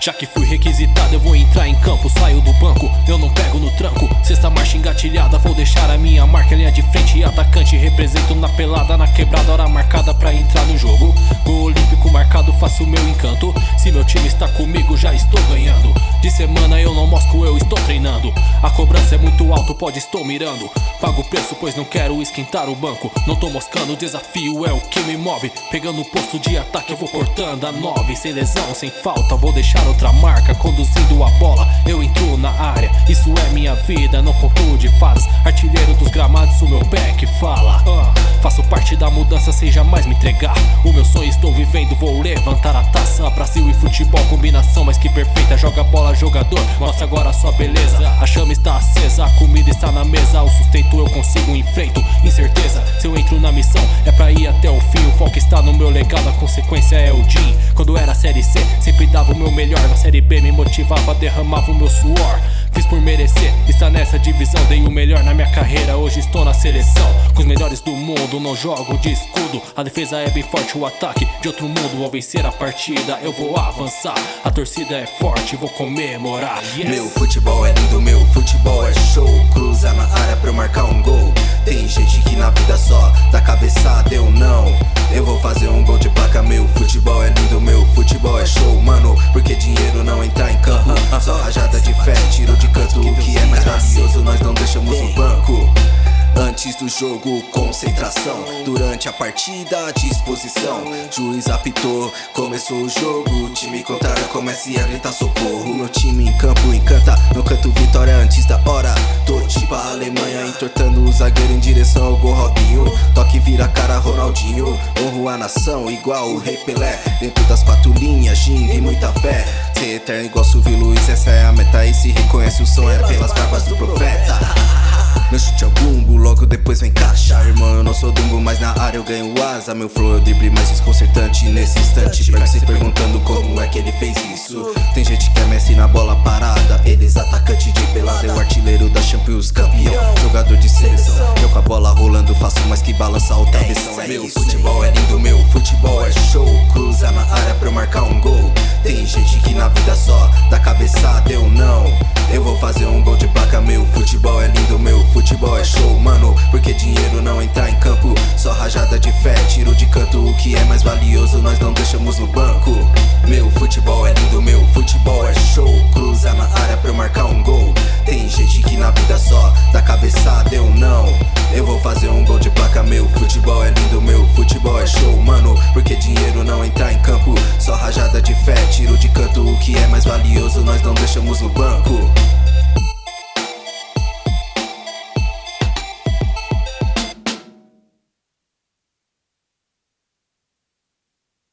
Já que fui requisitado, eu vou entrar em campo. Saio do banco, eu não pego no tranco. Sexta marcha engatilhada, vou deixar a minha marca. Linha de frente e atacante. Represento na pelada, na quebrada, hora marcada pra entrar no jogo. Gol olímpico marcado, faço meu encanto. Se meu time está comigo, já estou ganhando. De semana eu não mosco, eu estou treinando. A cobrança é muito alto, pode estou mirando. Pago o preço, pois não quero esquentar o banco. Não tô moscando, o desafio é o que me move. Pegando o posto de ataque, eu vou cortando a nove. Sem lesão, sem falta, vou deixar outra marca. Conduzindo a bola, eu entro na área. Isso é minha vida, não conto de fadas. Artilheiro dos gramados, o meu pé que fala. Parte da mudança sem jamais me entregar. O meu sonho estou vivendo, vou levantar a taça. Brasil e futebol, combinação mais que perfeita. Joga bola, jogador, mostra agora a sua beleza. A chama está acesa, a comida está na mesa. O sustento eu consigo, enfrento incerteza. Se eu entro na missão, é pra ir até o fim. O foco está no meu legado, a consequência é o Jim. Quando era série C, sempre dava o meu melhor. Na série B me motivava, derramava o meu suor. Fiz por merecer, está nessa divisão. Dei o melhor na minha carreira, hoje estou na seleção. Com os melhores do mundo, não jogo de escudo. A defesa é bem forte, o ataque de outro mundo. Vou vencer a partida, eu vou avançar. A torcida é forte, vou comemorar. Yes. Meu futebol é lindo, meu futebol é show. Cruza na área pra eu marcar um gol. Tem gente que na vida só dá cabeçada, eu não. Eu vou fazer um gol de placa. Meu futebol é lindo, meu futebol é show, mano. Porque dinheiro não entra em campo. Só rajada de fé, tiro de canto. O que é mais nós não deixamos no banco. Antes do jogo, concentração. Durante a partida, disposição. Juiz apitou, começou o jogo. O time contrário começa a gritar socorro. Meu time em campo encanta, no canto vitória antes da hora. Tô tipo a Alemanha, entortando o zagueiro em direção ao gol Robinho. Toque vira cara Ronaldinho. Honro a nação, igual o Rei Pelé. Dentro das quatro linhas, ginga e muita fé. Ser eterno igual Silvio Luiz, essa é a meta. E se reconhece o som é pelas barbas do profeta. Meu chute é o bumbo, logo depois vem caixa. Irmão, eu não sou dumbo, mas na área eu ganho asa. Meu flow é o drible mais desconcertante nesse instante. Pega se perguntando como é que ele fez isso? Tem gente que é Messi na bola parada Eles atacante de pelada. Eu artilheiro da Champions, campeão Jogador de seleção. Eu com a bola rolando, faço mais que balançar o travessão É meu futebol é lindo, meu futebol é show. Cruza na área pra eu marcar um gol nós não deixamos no banco. Meu futebol é lindo, meu futebol é show. Cruza na área pra eu marcar um gol. Tem gente que na vida só dá cabeçada, eu não. Eu vou fazer um gol de placa, meu futebol é lindo, meu futebol é show, mano Porque dinheiro não entra em campo? Só rajada de fé, tiro de canto O que é mais valioso? Nós não deixamos no banco